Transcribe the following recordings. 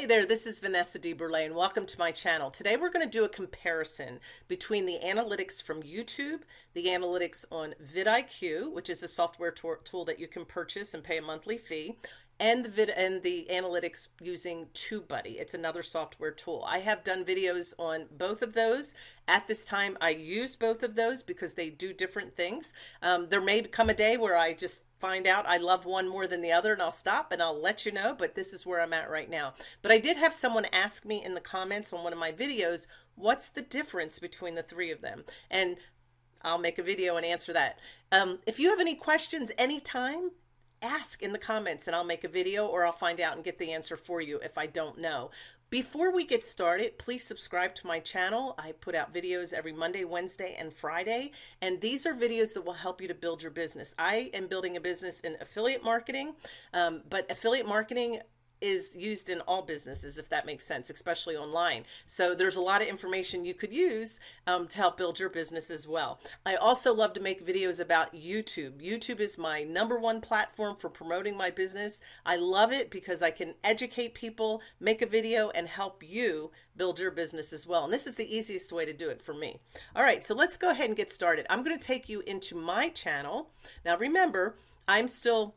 Hey there, this is Vanessa DeBurle and welcome to my channel. Today we're going to do a comparison between the analytics from YouTube, the analytics on vidIQ, which is a software tool that you can purchase and pay a monthly fee, and the vid and the analytics using TubeBuddy. It's another software tool. I have done videos on both of those. At this time, I use both of those because they do different things. Um, there may come a day where I just find out I love one more than the other and I'll stop and I'll let you know, but this is where I'm at right now. But I did have someone ask me in the comments on one of my videos, what's the difference between the three of them? And I'll make a video and answer that. Um, if you have any questions anytime, ask in the comments and I'll make a video or I'll find out and get the answer for you if I don't know. Before we get started, please subscribe to my channel. I put out videos every Monday, Wednesday, and Friday, and these are videos that will help you to build your business. I am building a business in affiliate marketing, um, but affiliate marketing is used in all businesses, if that makes sense, especially online. So there's a lot of information you could use um, to help build your business as well. I also love to make videos about YouTube. YouTube is my number one platform for promoting my business. I love it because I can educate people, make a video, and help you build your business as well. And this is the easiest way to do it for me. All right, so let's go ahead and get started. I'm going to take you into my channel. Now remember, I'm still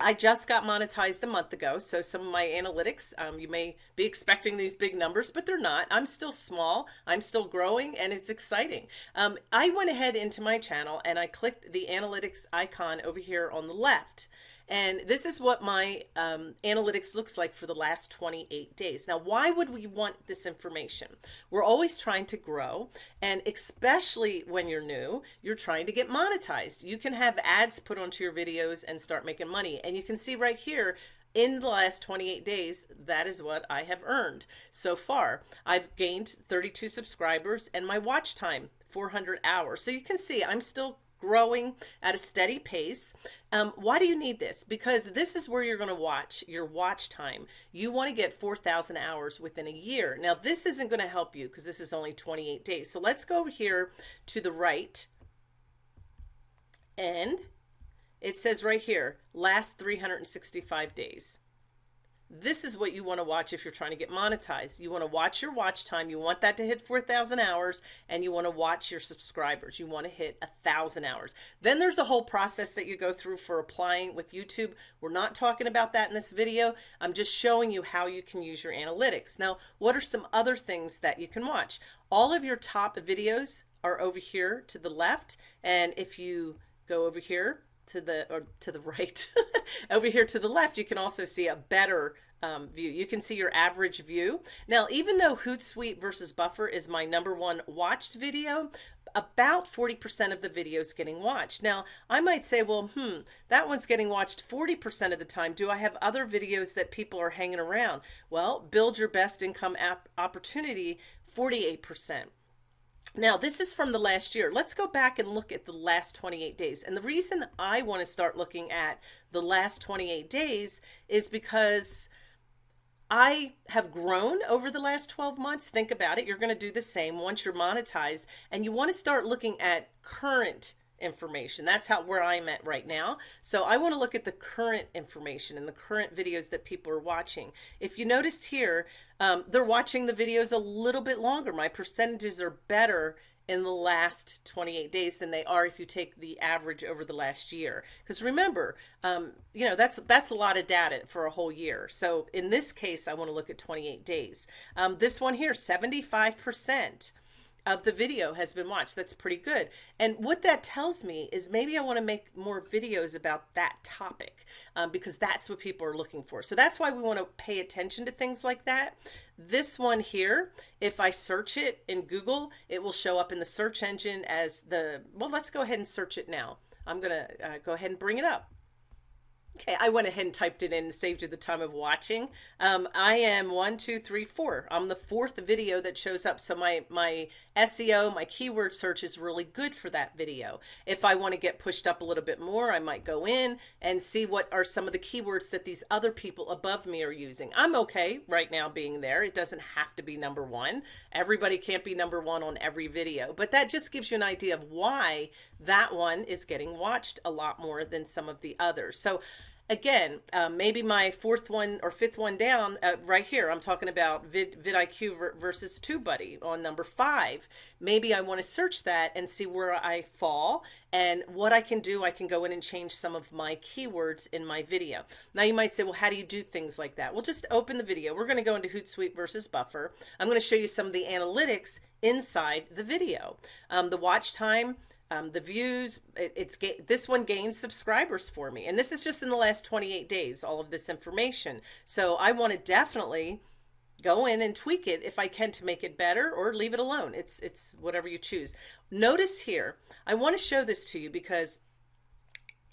I just got monetized a month ago, so some of my analytics, um, you may be expecting these big numbers, but they're not. I'm still small, I'm still growing, and it's exciting. Um, I went ahead into my channel and I clicked the analytics icon over here on the left. And this is what my um, analytics looks like for the last 28 days. Now, why would we want this information? We're always trying to grow. And especially when you're new, you're trying to get monetized. You can have ads put onto your videos and start making money. And you can see right here, in the last 28 days, that is what I have earned so far. I've gained 32 subscribers and my watch time, 400 hours. So you can see I'm still growing at a steady pace. Um, why do you need this? Because this is where you're going to watch your watch time. You want to get 4,000 hours within a year. Now, this isn't going to help you because this is only 28 days. So let's go over here to the right. And it says right here, last 365 days. This is what you want to watch if you're trying to get monetized. You want to watch your watch time. You want that to hit 4,000 hours and you want to watch your subscribers. You want to hit a thousand hours. Then there's a whole process that you go through for applying with YouTube. We're not talking about that in this video. I'm just showing you how you can use your analytics. Now, what are some other things that you can watch? All of your top videos are over here to the left. And if you go over here, to the or to the right over here to the left you can also see a better um, view you can see your average view now even though Hootsuite versus Buffer is my number one watched video about 40% of the videos getting watched. Now, I might say, well, hmm, that one's getting watched 40% of the time. Do I have other videos that people are hanging around? Well, build your best income app opportunity, 48%. Now, this is from the last year. Let's go back and look at the last 28 days. And the reason I want to start looking at the last 28 days is because I have grown over the last 12 months. Think about it. You're going to do the same once you're monetized and you want to start looking at current information. That's how where I'm at right now. So I want to look at the current information and the current videos that people are watching. If you noticed here, um, they're watching the videos a little bit longer. My percentages are better in the last 28 days than they are if you take the average over the last year. Because remember, um, you know, that's that's a lot of data for a whole year. So in this case, I want to look at 28 days. Um, this one here, 75% of the video has been watched. That's pretty good. And what that tells me is maybe I want to make more videos about that topic um, because that's what people are looking for. So that's why we want to pay attention to things like that. This one here, if I search it in Google, it will show up in the search engine as the, well, let's go ahead and search it now. I'm going to uh, go ahead and bring it up. Okay, I went ahead and typed it in and saved you the time of watching. Um, I am one, two, three, four. I'm the fourth video that shows up. So my, my SEO, my keyword search is really good for that video. If I want to get pushed up a little bit more, I might go in and see what are some of the keywords that these other people above me are using. I'm okay right now being there. It doesn't have to be number one. Everybody can't be number one on every video, but that just gives you an idea of why that one is getting watched a lot more than some of the others. So again, uh, maybe my fourth one or fifth one down uh, right here, I'm talking about Vid, vidIQ versus TubeBuddy on number five. Maybe I want to search that and see where I fall and what I can do. I can go in and change some of my keywords in my video. Now you might say, well, how do you do things like that? Well, just open the video. We're going to go into Hootsuite versus Buffer. I'm going to show you some of the analytics inside the video. Um, the watch time, um, the views, it, it's this one gains subscribers for me. And this is just in the last 28 days, all of this information. So I want to definitely go in and tweak it if I can to make it better or leave it alone. It's, it's whatever you choose. Notice here, I want to show this to you because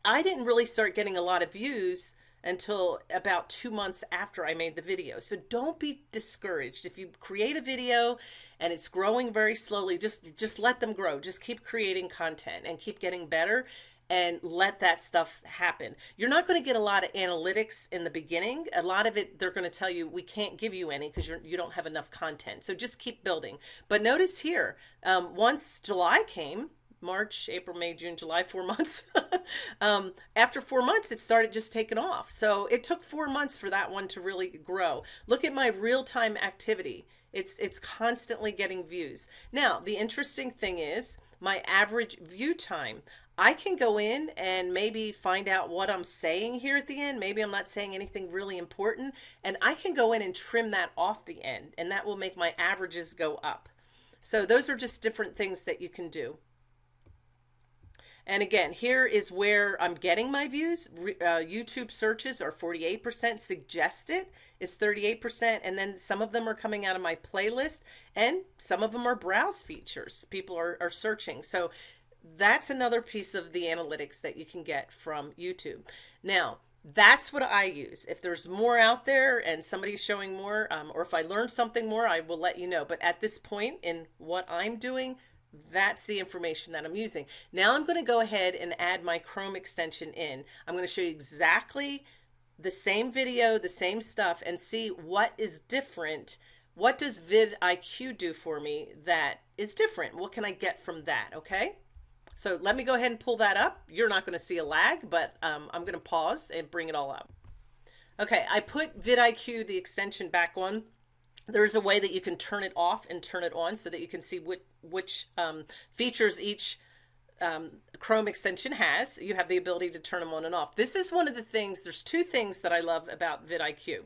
I didn't really start getting a lot of views until about two months after I made the video. So don't be discouraged. If you create a video and it's growing very slowly, just, just let them grow. Just keep creating content and keep getting better and let that stuff happen. You're not going to get a lot of analytics in the beginning. A lot of it, they're going to tell you, we can't give you any because you don't have enough content. So just keep building. But notice here, um, once July came, March, April, May, June, July, four months. um, after four months, it started just taking off. So it took four months for that one to really grow. Look at my real-time activity. It's, it's constantly getting views. Now, the interesting thing is my average view time. I can go in and maybe find out what I'm saying here at the end. Maybe I'm not saying anything really important and I can go in and trim that off the end and that will make my averages go up. So those are just different things that you can do. And again, here is where I'm getting my views. Uh, YouTube searches are 48%, suggested is 38%, and then some of them are coming out of my playlist, and some of them are browse features. People are, are searching. So that's another piece of the analytics that you can get from YouTube. Now, that's what I use. If there's more out there and somebody's showing more, um, or if I learn something more, I will let you know. But at this point in what I'm doing, that's the information that I'm using. Now I'm going to go ahead and add my Chrome extension in. I'm going to show you exactly the same video, the same stuff, and see what is different. What does vidIQ do for me that is different? What can I get from that? Okay. So let me go ahead and pull that up. You're not going to see a lag, but um, I'm going to pause and bring it all up. Okay, I put vidIQ, the extension back on there's a way that you can turn it off and turn it on so that you can see which, which um, features each um, Chrome extension has. You have the ability to turn them on and off. This is one of the things, there's two things that I love about vidIQ.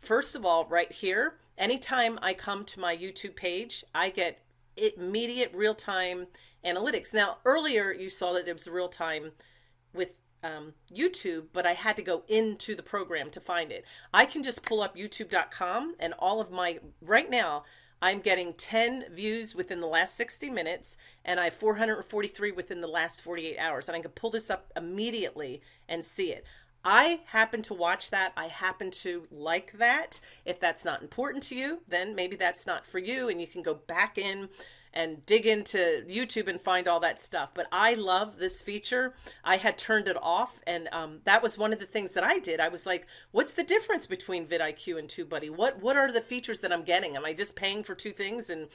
First of all, right here, anytime I come to my YouTube page, I get immediate real-time analytics. Now, earlier you saw that it was real-time with um, YouTube, but I had to go into the program to find it. I can just pull up youtube.com and all of my, right now, I'm getting 10 views within the last 60 minutes and I have 443 within the last 48 hours. And I can pull this up immediately and see it. I happen to watch that. I happen to like that. If that's not important to you, then maybe that's not for you and you can go back in and dig into YouTube and find all that stuff. But I love this feature. I had turned it off, and um, that was one of the things that I did. I was like, "What's the difference between vidIQ and TubeBuddy? What what are the features that I'm getting? Am I just paying for two things and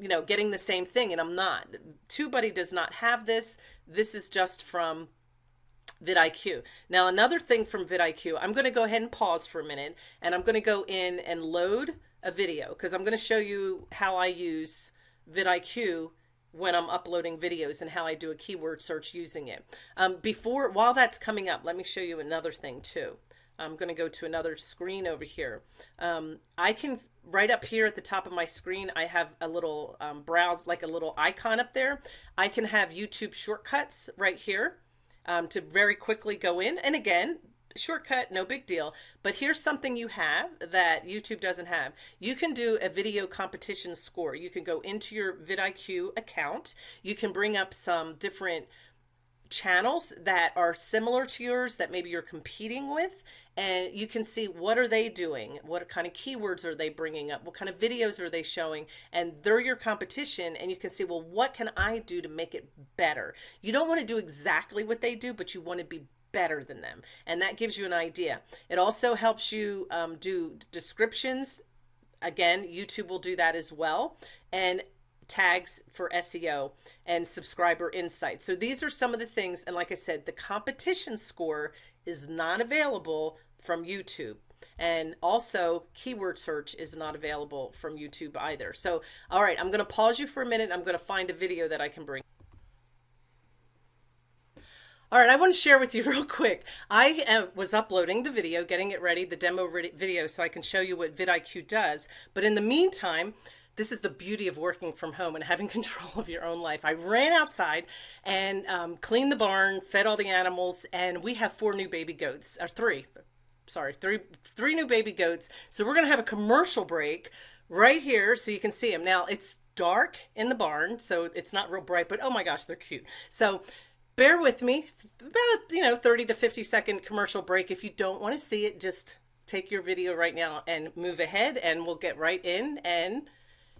you know getting the same thing?" And I'm not. TubeBuddy does not have this. This is just from vidIQ. Now another thing from vidIQ, I'm going to go ahead and pause for a minute, and I'm going to go in and load a video because I'm going to show you how I use vidIQ when I'm uploading videos and how I do a keyword search using it. Um, before, while that's coming up, let me show you another thing too. I'm going to go to another screen over here. Um, I can, right up here at the top of my screen, I have a little um, browse, like a little icon up there. I can have YouTube shortcuts right here um, to very quickly go in. And again, shortcut, no big deal. But here's something you have that YouTube doesn't have. You can do a video competition score. You can go into your vidIQ account. You can bring up some different channels that are similar to yours that maybe you're competing with and you can see what are they doing what kind of keywords are they bringing up what kind of videos are they showing and they're your competition and you can see well what can I do to make it better you don't want to do exactly what they do but you want to be better than them. And that gives you an idea. It also helps you um, do descriptions. Again, YouTube will do that as well. And tags for SEO and subscriber insights. So these are some of the things. And like I said, the competition score is not available from YouTube. And also, keyword search is not available from YouTube either. So, all right, I'm going to pause you for a minute. I'm going to find a video that I can bring. All right, I want to share with you real quick. I was uploading the video, getting it ready, the demo video, so I can show you what vidIQ does. But in the meantime, this is the beauty of working from home and having control of your own life. I ran outside and um, cleaned the barn, fed all the animals, and we have four new baby goats, or three, sorry, three, three new baby goats. So we're going to have a commercial break right here so you can see them. Now it's dark in the barn, so it's not real bright, but oh my gosh, they're cute. So bear with me, about a, you know, 30 to 50 second commercial break. If you don't want to see it, just take your video right now and move ahead and we'll get right in and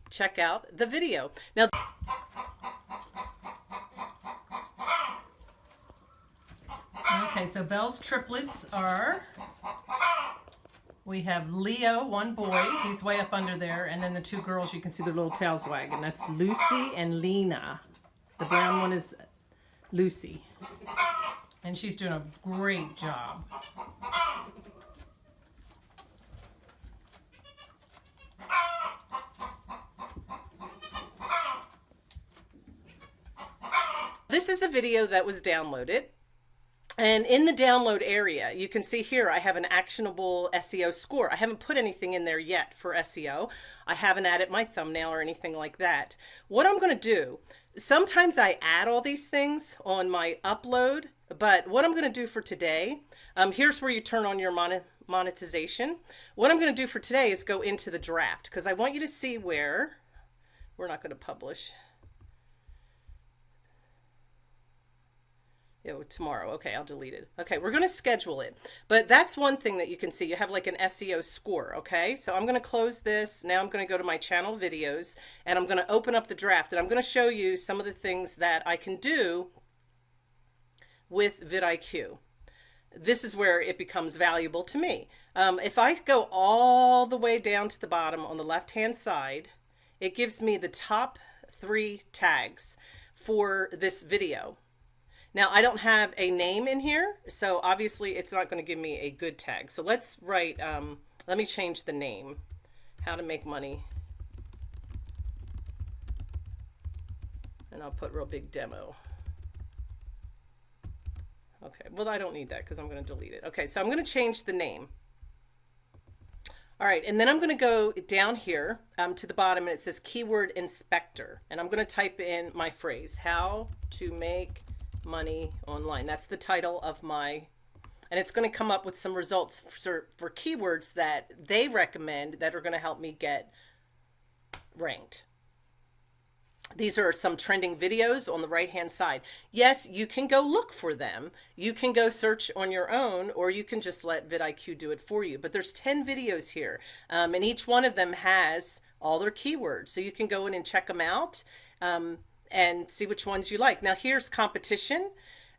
check out the video. Now, okay, so Belle's triplets are, we have Leo, one boy, he's way up under there, and then the two girls, you can see their little tails wagging. That's Lucy and Lena. The brown one is Lucy. And she's doing a great job. This is a video that was downloaded. And in the download area, you can see here, I have an actionable SEO score. I haven't put anything in there yet for SEO. I haven't added my thumbnail or anything like that. What I'm going to do, sometimes I add all these things on my upload, but what I'm going to do for today, um, here's where you turn on your mon monetization. What I'm going to do for today is go into the draft because I want you to see where, we're not going to publish. Oh, tomorrow. Okay, I'll delete it. Okay, we're going to schedule it. But that's one thing that you can see. You have like an SEO score, okay? So I'm going to close this. Now I'm going to go to my channel videos and I'm going to open up the draft and I'm going to show you some of the things that I can do with vidIQ. This is where it becomes valuable to me. Um, if I go all the way down to the bottom on the left-hand side, it gives me the top three tags for this video. Now I don't have a name in here, so obviously it's not going to give me a good tag. So let's write, um, let me change the name, how to make money. And I'll put real big demo. Okay, well I don't need that because I'm going to delete it. Okay, so I'm going to change the name. All right, and then I'm going to go down here um, to the bottom and it says keyword inspector. And I'm going to type in my phrase, how to make money online. That's the title of my, and it's going to come up with some results for, for keywords that they recommend that are going to help me get ranked. These are some trending videos on the right hand side. Yes, you can go look for them. You can go search on your own or you can just let vidIQ do it for you. But there's 10 videos here um, and each one of them has all their keywords. So you can go in and check them out. Um, and see which ones you like. Now here's competition.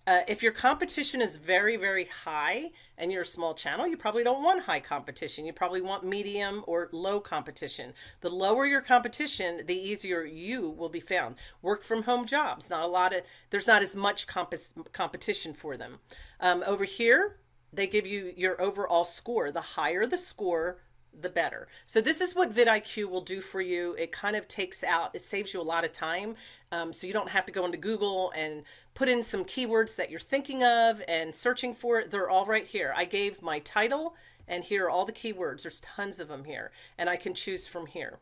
Uh, if your competition is very, very high and you're a small channel, you probably don't want high competition. You probably want medium or low competition. The lower your competition, the easier you will be found. Work from home jobs, not a lot of, there's not as much comp competition for them. Um, over here, they give you your overall score. The higher the score, the better. So this is what vidIQ will do for you. It kind of takes out, it saves you a lot of time. Um, so you don't have to go into Google and put in some keywords that you're thinking of and searching for it. They're all right here. I gave my title and here are all the keywords. There's tons of them here and I can choose from here.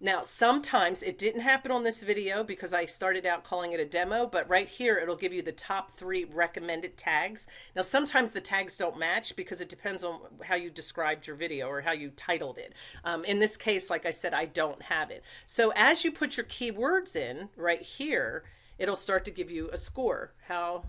Now, sometimes it didn't happen on this video because I started out calling it a demo, but right here, it'll give you the top three recommended tags. Now, sometimes the tags don't match because it depends on how you described your video or how you titled it. Um, in this case, like I said, I don't have it. So as you put your keywords in right here, it'll start to give you a score. How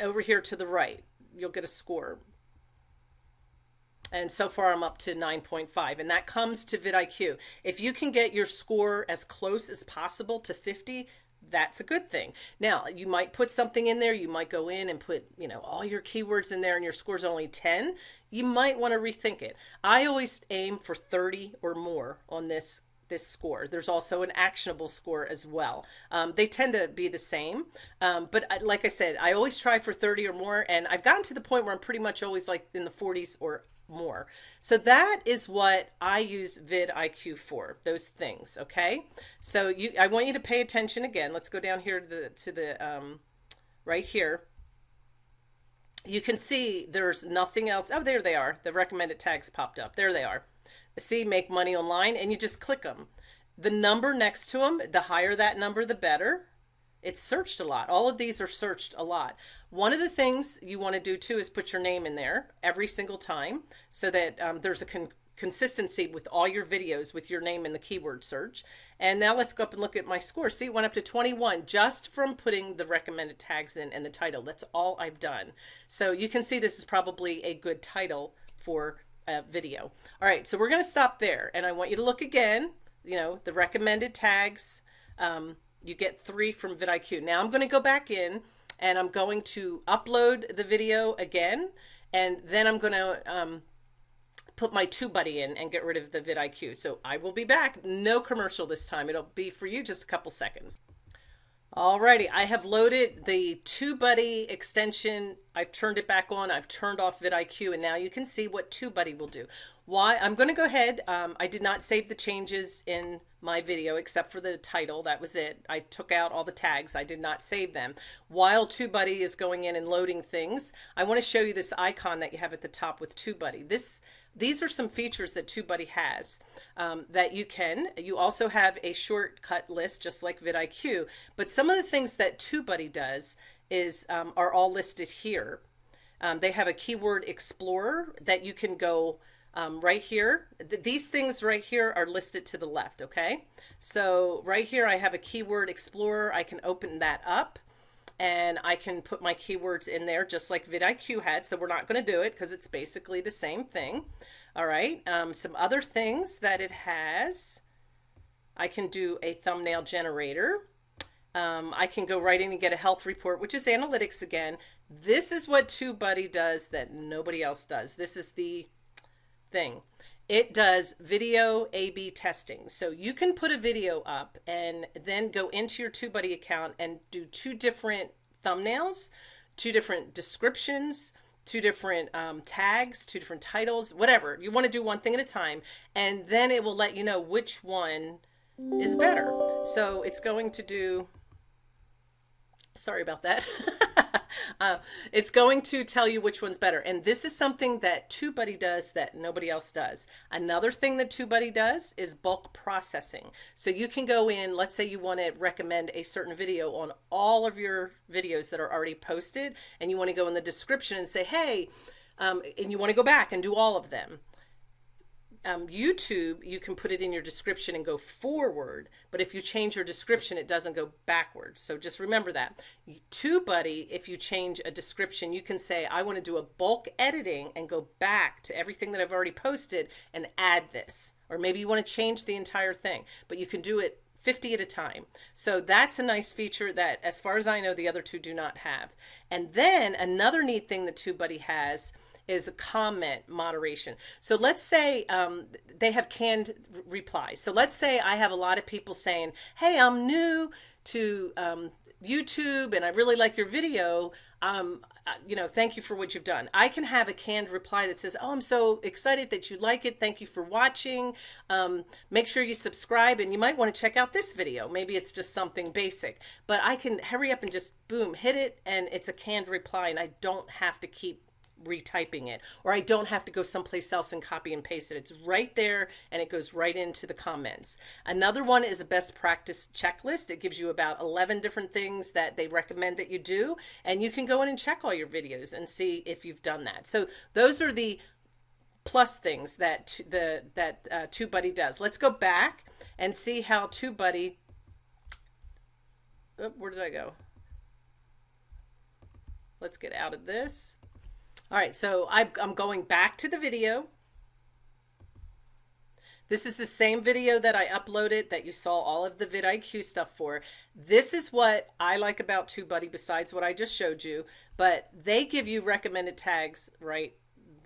over here to the right, you'll get a score. And so far I'm up to 9.5 and that comes to vidIQ. If you can get your score as close as possible to 50, that's a good thing. Now, you might put something in there. You might go in and put, you know, all your keywords in there and your score's only 10. You might want to rethink it. I always aim for 30 or more on this this score. There's also an actionable score as well. Um, they tend to be the same, um, but like I said, I always try for 30 or more, and I've gotten to the point where I'm pretty much always like in the 40s or more. So that is what I use vidIQ for, those things, okay? So you, I want you to pay attention again. Let's go down here to the, to the um, right here. You can see there's nothing else. Oh, there they are. The recommended tags popped up. There they are. See, make money online, and you just click them. The number next to them, the higher that number, the better. It's searched a lot. All of these are searched a lot. One of the things you want to do too is put your name in there every single time so that um, there's a con consistency with all your videos with your name in the keyword search. And now let's go up and look at my score. See, it went up to 21 just from putting the recommended tags in and the title. That's all I've done. So you can see this is probably a good title for a video. All right, so we're going to stop there. And I want you to look again, you know, the recommended tags. Um, you get three from vidIQ. Now I'm going to go back in and I'm going to upload the video again and then I'm going to um, put my TubeBuddy in and get rid of the vidIQ. So I will be back. No commercial this time. It'll be for you just a couple seconds. Alrighty, I have loaded the TubeBuddy extension. I've turned it back on. I've turned off vidIQ, and now you can see what TubeBuddy will do. Why? I'm going to go ahead. Um, I did not save the changes in my video except for the title. That was it. I took out all the tags. I did not save them. While TubeBuddy is going in and loading things, I want to show you this icon that you have at the top with TubeBuddy. This these are some features that TubeBuddy has um, that you can. You also have a shortcut list, just like vidIQ. But some of the things that TubeBuddy does is um, are all listed here. Um, they have a keyword explorer that you can go um, right here. Th these things right here are listed to the left. Okay. So right here, I have a keyword explorer. I can open that up and I can put my keywords in there just like vidIQ had. So we're not going to do it because it's basically the same thing. All right. Um, some other things that it has. I can do a thumbnail generator. Um, I can go right in and get a health report, which is analytics again. This is what TubeBuddy does that nobody else does. This is the thing. It does video A-B testing. So you can put a video up and then go into your TubeBuddy account and do two different thumbnails, two different descriptions, two different um, tags, two different titles, whatever. You want to do one thing at a time, and then it will let you know which one is better. So it's going to do, sorry about that. uh, it's going to tell you which one's better. And this is something that TubeBuddy does that nobody else does. Another thing that TubeBuddy does is bulk processing. So you can go in, let's say you want to recommend a certain video on all of your videos that are already posted, and you want to go in the description and say, hey, um, and you want to go back and do all of them um, YouTube, you can put it in your description and go forward. But if you change your description, it doesn't go backwards. So just remember that. TubeBuddy, if you change a description, you can say, I want to do a bulk editing and go back to everything that I've already posted and add this. Or maybe you want to change the entire thing, but you can do it 50 at a time. So that's a nice feature that, as far as I know, the other two do not have. And then another neat thing that TubeBuddy has is a comment moderation. So let's say um, they have canned replies. So let's say I have a lot of people saying, hey, I'm new to um, YouTube and I really like your video. Um, uh, you know, thank you for what you've done. I can have a canned reply that says, oh, I'm so excited that you like it. Thank you for watching. Um, make sure you subscribe and you might want to check out this video. Maybe it's just something basic, but I can hurry up and just boom, hit it. And it's a canned reply and I don't have to keep retyping it or I don't have to go someplace else and copy and paste it. It's right there and it goes right into the comments. Another one is a best practice checklist. It gives you about 11 different things that they recommend that you do and you can go in and check all your videos and see if you've done that. So those are the plus things that the that uh, TubeBuddy does. Let's go back and see how TubeBuddy oh, where did I go? Let's get out of this. All right, so i am going back to the video. This is the same video that I uploaded that you saw all of the vidIQ stuff for. This is what I like about TubeBuddy besides what I just showed you, but they give you recommended tags right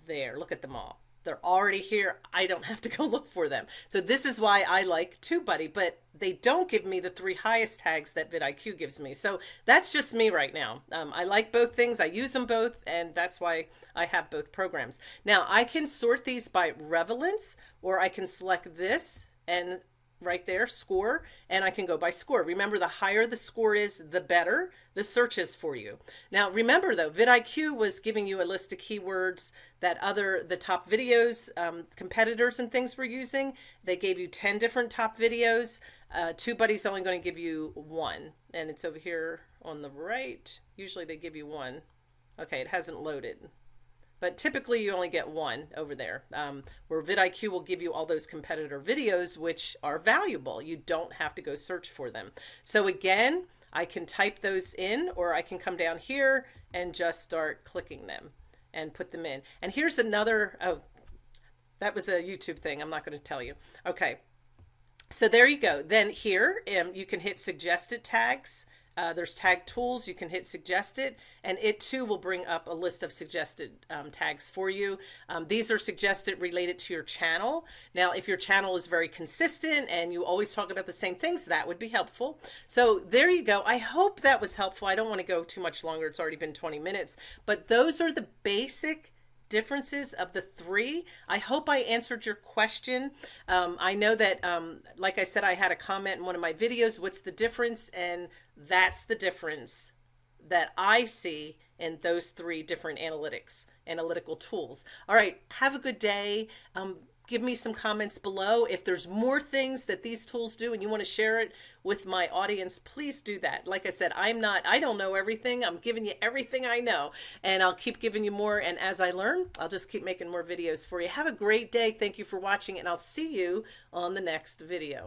there. Look at them all They're already here. I don't have to go look for them. So this is why I like TubeBuddy, but they don't give me the three highest tags that vidIQ gives me. So that's just me right now. Um, I like both things. I use them both, and that's why I have both programs. Now I can sort these by relevance, or I can select this and right there, score, and I can go by score. Remember, the higher the score is, the better the search is for you. Now, remember though, vidIQ was giving you a list of keywords that other, the top videos, um, competitors and things were using. They gave you 10 different top videos. Uh, TubeBuddy's only going to give you one, and it's over here on the right. Usually they give you one. Okay, it hasn't loaded but typically you only get one over there um, where vidIQ will give you all those competitor videos which are valuable. You don't have to go search for them. So again I can type those in or I can come down here and just start clicking them and put them in. And here's another oh that was a YouTube thing. I'm not going to tell you. Okay. So there you go. Then here um, you can hit suggested tags uh, there's tag tools. You can hit suggested, and it too will bring up a list of suggested um, tags for you. Um, these are suggested related to your channel. Now, if your channel is very consistent and you always talk about the same things, that would be helpful. So there you go. I hope that was helpful. I don't want to go too much longer. It's already been 20 minutes, but those are the basic differences of the three. I hope I answered your question. Um, I know that, um, like I said, I had a comment in one of my videos, what's the difference? And that's the difference that I see in those three different analytics, analytical tools. All right, have a good day. Um, give me some comments below. If there's more things that these tools do and you want to share it with my audience, please do that. Like I said, I'm not, I don't know everything. I'm giving you everything I know and I'll keep giving you more. And as I learn, I'll just keep making more videos for you. Have a great day. Thank you for watching and I'll see you on the next video.